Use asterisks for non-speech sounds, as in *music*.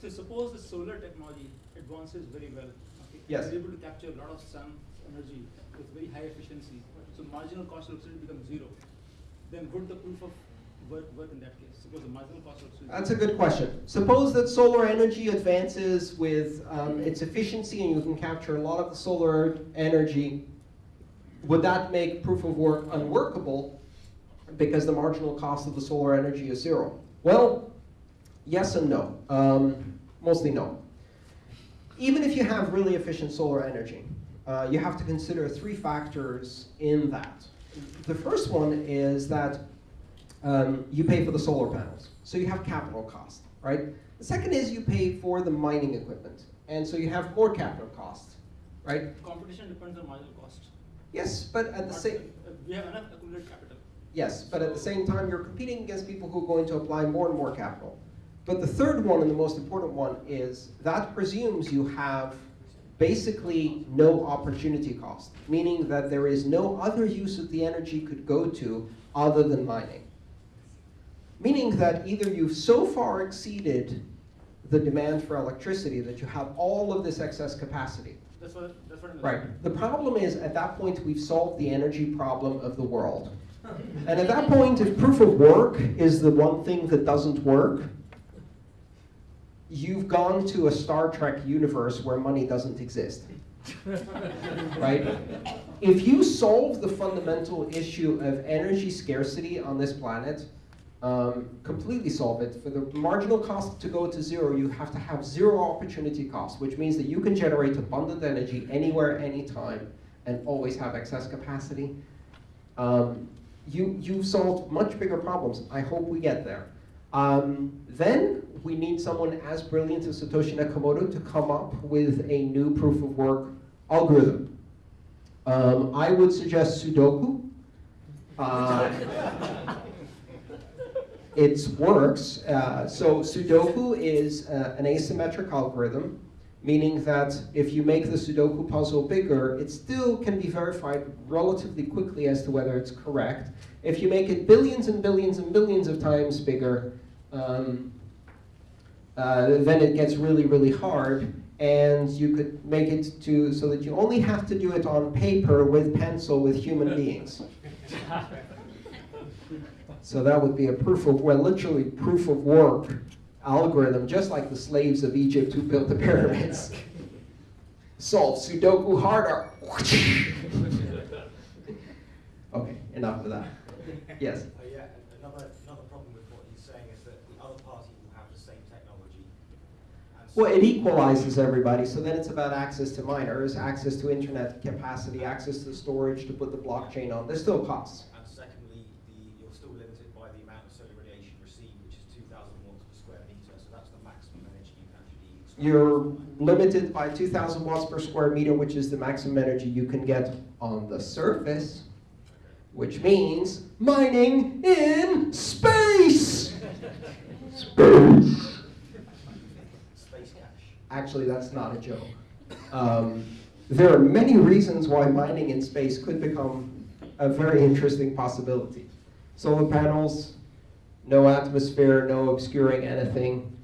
So suppose the solar technology advances very well. Okay? Yes. We're able to capture a lot of sun energy with very high efficiency. So marginal cost of electricity becomes zero. Then would the proof of work work in that case? Suppose the marginal cost of electricity. That's a good question. Suppose that solar energy advances with um, its efficiency and you can capture a lot of the solar energy. Would that make proof of work unworkable because the marginal cost of the solar energy is zero? Well, yes and no. Um, mostly no. Even if you have really efficient solar energy, uh, you have to consider three factors in that. The first one is that um, you pay for the solar panels. So you have capital cost, right? The second is you pay for the mining equipment. And so you have more capital cost, right? Competition depends on marginal cost. Yes, but at the same, uh, We have enough accumulated capital. yes, but at the same time, you're competing against people who are going to apply more and more capital. But the third one and the most important one is that presumes you have basically no opportunity cost, meaning that there is no other use that the energy could go to other than mining. Meaning that either you've so far exceeded the demand for electricity that you have all of this excess capacity. That's what, that's what. Right. The problem is, at that point, we've solved the energy problem of the world. *laughs* And at that point, if proof of work is the one thing that doesn't work, you've gone to a Star Trek universe where money doesn't exist. *laughs* right? If you solve the fundamental issue of energy scarcity on this planet, um, completely solve it. For the marginal cost to go to zero, you have to have zero opportunity cost, which means that you can generate abundant energy anywhere, anytime, and always have excess capacity. Um, you, you've solved much bigger problems. I hope we get there. Um, then we need someone as brilliant as Satoshi Nakamoto to come up with a new proof of work algorithm. Um, I would suggest Sudoku. Uh, *laughs* it works. Uh, so Sudoku is uh, an asymmetric algorithm, meaning that if you make the Sudoku puzzle bigger, it still can be verified relatively quickly as to whether it's correct. If you make it billions and billions and billions of times bigger, um, uh, then it gets really, really hard. And you could make it to so that you only have to do it on paper with pencil with human *laughs* beings. So that would be a proof of, well, literally proof of work algorithm, just like the slaves of Egypt who built the pyramids. Solve Sudoku harder. *laughs* okay, enough of that. Yes. Uh, yeah, another, another problem with what he's saying is that the other party will have the same technology. and so- Well, it equalizes everybody, so then it's about access to miners, access to internet capacity, access to storage to put the blockchain on. There's still costs. And secondly, the, you're still limited by the amount of solar radiation received, which is 2,000 watts per square meter, so that's the maximum energy you can actually extract. You're limited by 2,000 watts per square meter, which is the maximum energy you can get on the surface, which means mining in space. Space. Space cash. Actually, that's not a joke. Um, there are many reasons why mining in space could become a very interesting possibility. Solar panels, no atmosphere, no obscuring anything.